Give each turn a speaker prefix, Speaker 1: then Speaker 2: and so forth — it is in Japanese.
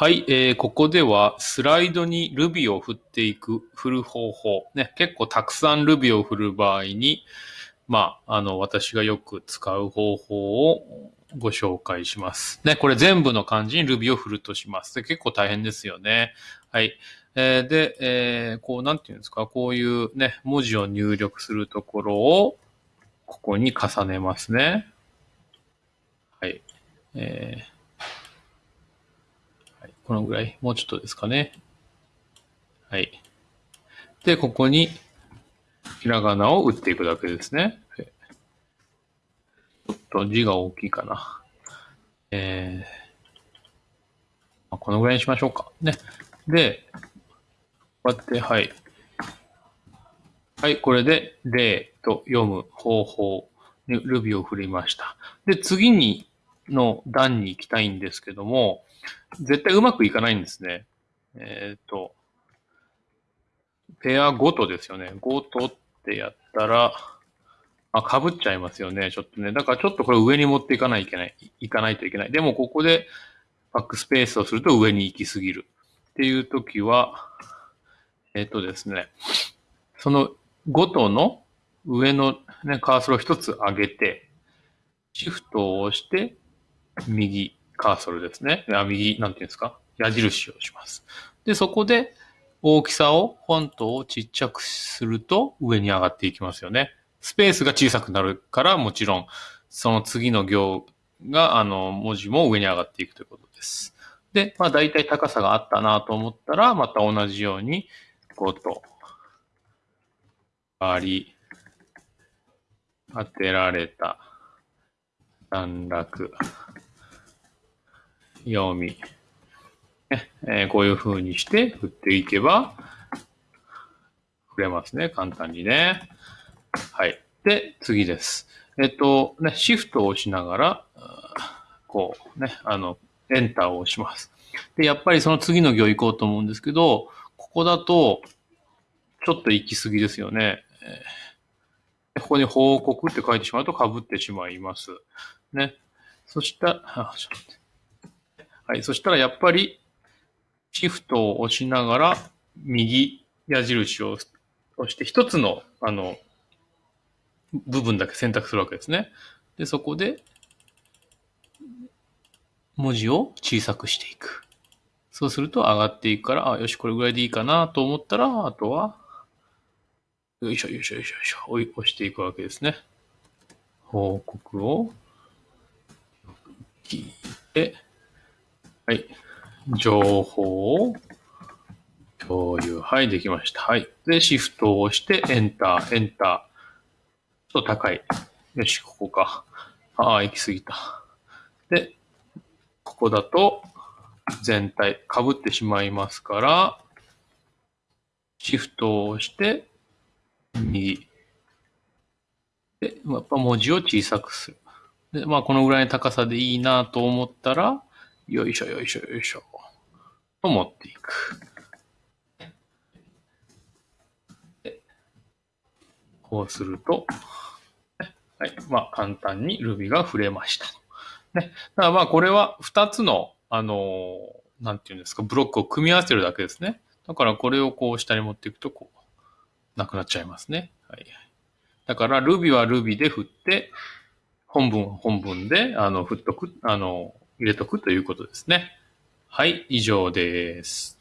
Speaker 1: はい、えー、ここではスライドに Ruby を振っていく、振る方法。ね、結構たくさん Ruby を振る場合に、まあ、あの、私がよく使う方法をご紹介します。ね、これ全部の漢字に Ruby を振るとします。で結構大変ですよね。はい。えーで、えーこう、なんていうんですか、こういうね、文字を入力するところを、ここに重ねますね。はい。えーはい、このぐらい、もうちょっとですかね。はい。で、ここに、ひらがなを打っていくだけですね。ちょっと字が大きいかな。えーこのぐらいにしましょうか。ね。で、こうやって、はい。はい、これで、例と読む方法に Ruby を振りました。で、次に、の段に行きたいんですけども、絶対うまくいかないんですね。えっ、と、ペアごとですよね。ごとってやったら、あ、被っちゃいますよね。ちょっとね。だからちょっとこれ上に持っていかないといけない。いかないといけない。でもここでバックスペースをすると上に行きすぎる。っていう時は、えっ、とですね、そのごとの上のね、カーソルを一つ上げて、シフトを押して、右カーソルですね。あ右、なんていうんですか？矢印をします。で、そこで大きさを、フォントをちっちゃくすると上に上がっていきますよね。スペースが小さくなるから、もちろん、その次の行が、あの、文字も上に上がっていくということです。で、まあ大体高さがあったなと思ったら、また同じように、5と、割り、当てられた、段落、読み、ねえーこういう風にして振っていけば、振れますね。簡単にね。はい。で、次です。えっと、ね、シフトを押しながら、こうね、あの、エンターを押します。で、やっぱりその次の行行こうと思うんですけど、ここだと、ちょっと行き過ぎですよね。ここに報告って書いてしまうと被ってしまいます。ね。そしたら、あちょっと待ってはい。そしたらやっぱり、シフトを押しながら、右矢印を押して、一つの、あの、部分だけ選択するわけですね。で、そこで、文字を小さくしていく。そうすると上がっていくから、あ、よし、これぐらいでいいかなと思ったら、あとは、よいしょよいしょよいしょよいしょ、押していくわけですね。報告を聞いて、はい。情報を共有。はい、できました。はい。で、シフトを押して、エンター、エンター。ちょっと高い。よし、ここか。ああ、行き過ぎた。で、ここだと、全体、被ってしまいますから、シフトを押して、右。で、やっぱ文字を小さくする。で、まあ、このぐらいの高さでいいなと思ったら、よいしょよいしょよいしょ。と持っていく。こうすると、はい。まあ、簡単に Ruby が触れました。ね。だからまあ、これは2つの、あのなんていうんですか、ブロックを組み合わせるだけですね。だからこれをこう下に持っていくと、こう、なくなっちゃいますね。はい。だから、Ruby は Ruby で振って、本文は本文で、あの、振っとく、あの、入れとくということですね。はい、以上です。